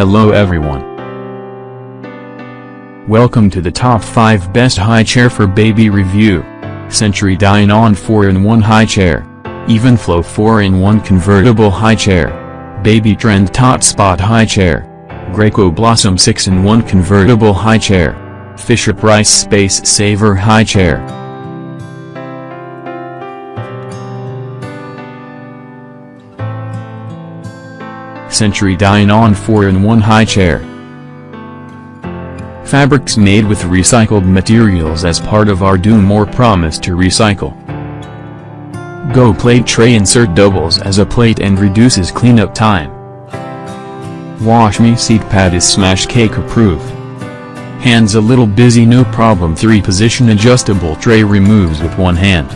Hello everyone. Welcome to the top 5 best high chair for baby review. Century Dine On 4-in-1 high chair. Evenflo 4-in-1 convertible high chair. Baby Trend Tot Spot high chair. Graco Blossom 6-in-1 convertible high chair. Fisher Price Space Saver high chair. Century Dine On 4-in-1 high chair. Fabrics made with recycled materials as part of our Do More promise to recycle. Go Plate Tray Insert doubles as a plate and reduces cleanup time. Wash Me seat pad is smash cake approved. Hands a little busy no problem 3 position adjustable tray removes with one hand.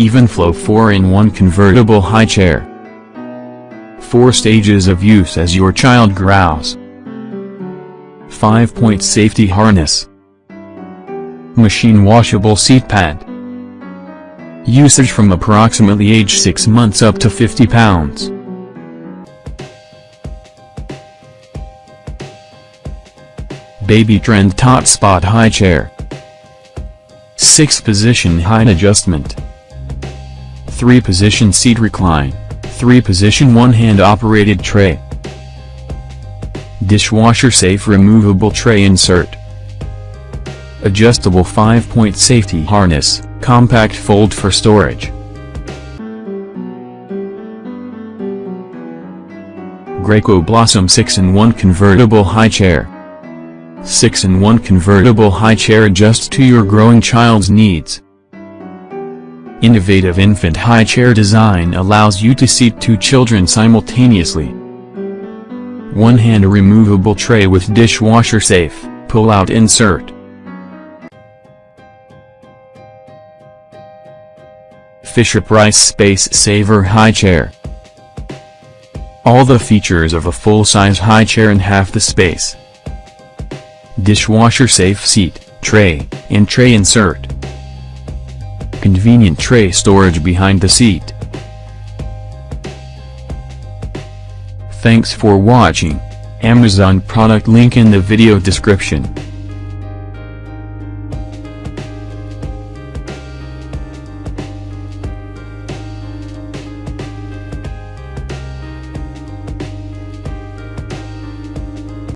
Evenflo 4-in-1 convertible high chair. 4 stages of use as your child grows. 5-point safety harness. Machine washable seat pad. Usage from approximately age 6 months up to 50 pounds. Baby Trend Tot Spot High Chair 6 Position Height Adjustment 3 Position Seat Recline 3 Position One-Hand Operated Tray Dishwasher Safe Removable Tray Insert Adjustable 5-point safety harness, compact fold for storage. Graco Blossom 6-in-1 Convertible High Chair 6-in-1 Convertible High Chair adjusts to your growing child's needs. Innovative infant high chair design allows you to seat two children simultaneously. One-hand removable tray with dishwasher safe, pull-out insert. Fisher Price Space Saver High Chair. All the features of a full-size high chair in half the space. Dishwasher safe seat, tray, and tray insert. Convenient tray storage behind the seat. Thanks for watching. Amazon product link in the video description.